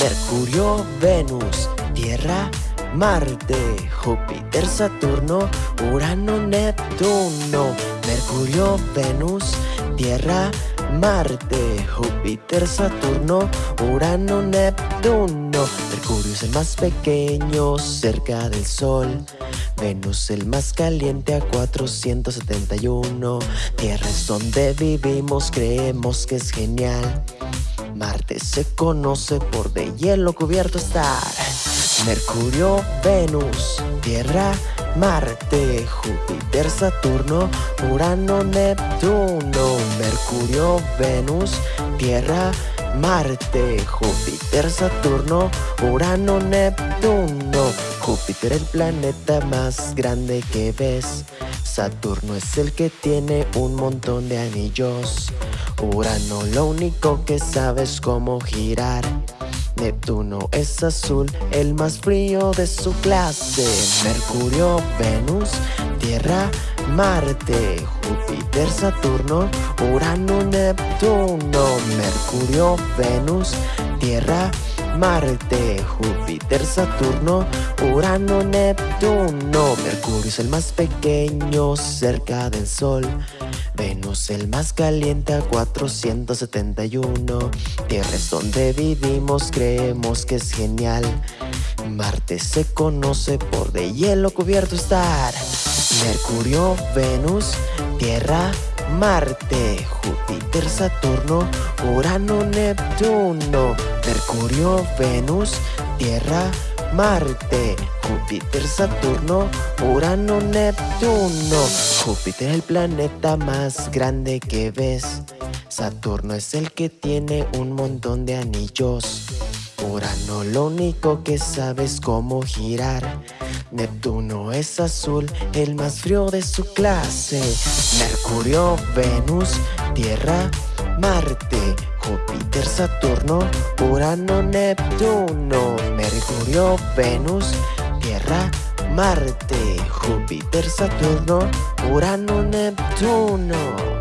Mercurio, Venus, Tierra, Marte, Júpiter, Saturno, Urano, Neptuno. Mercurio, Venus, Tierra, Marte, Júpiter, Saturno, Urano, Neptuno. Mercurio es el más pequeño cerca del Sol. Venus el más caliente a 471. Tierra es donde vivimos, creemos que es genial. Marte se conoce por de hielo cubierto estar. Mercurio, Venus, Tierra, Marte, Júpiter, Saturno, Urano, Neptuno. Mercurio, Venus, Tierra, Marte, Júpiter, Saturno, Urano, Neptuno. Júpiter el planeta más grande que ves. Saturno es el que tiene un montón de anillos. Urano lo único que sabe es cómo girar. Neptuno es azul, el más frío de su clase. Mercurio, Venus, Tierra, Marte, Júpiter, Saturno, Urano, Neptuno. Mercurio, Venus, Tierra, Marte, Júpiter, Saturno, Urano, Neptuno. Mercurio es el más pequeño cerca del Sol. Venus el más caliente a 471 Tierra es donde vivimos, creemos que es genial Marte se conoce por de hielo cubierto estar Mercurio, Venus, Tierra, Marte, Júpiter, Saturno, Urano, Neptuno Mercurio, Venus, Tierra, Marte, Júpiter, Saturno, Urano, Neptuno. Júpiter es el planeta más grande que ves. Saturno es el que tiene un montón de anillos. Urano lo único que sabe es cómo girar. Neptuno es azul, el más frío de su clase. Mercurio, Venus, Tierra, Marte, Júpiter, Saturno, Urano, Neptuno, Mercurio, Venus, Tierra, Marte, Júpiter, Saturno, Urano, Neptuno.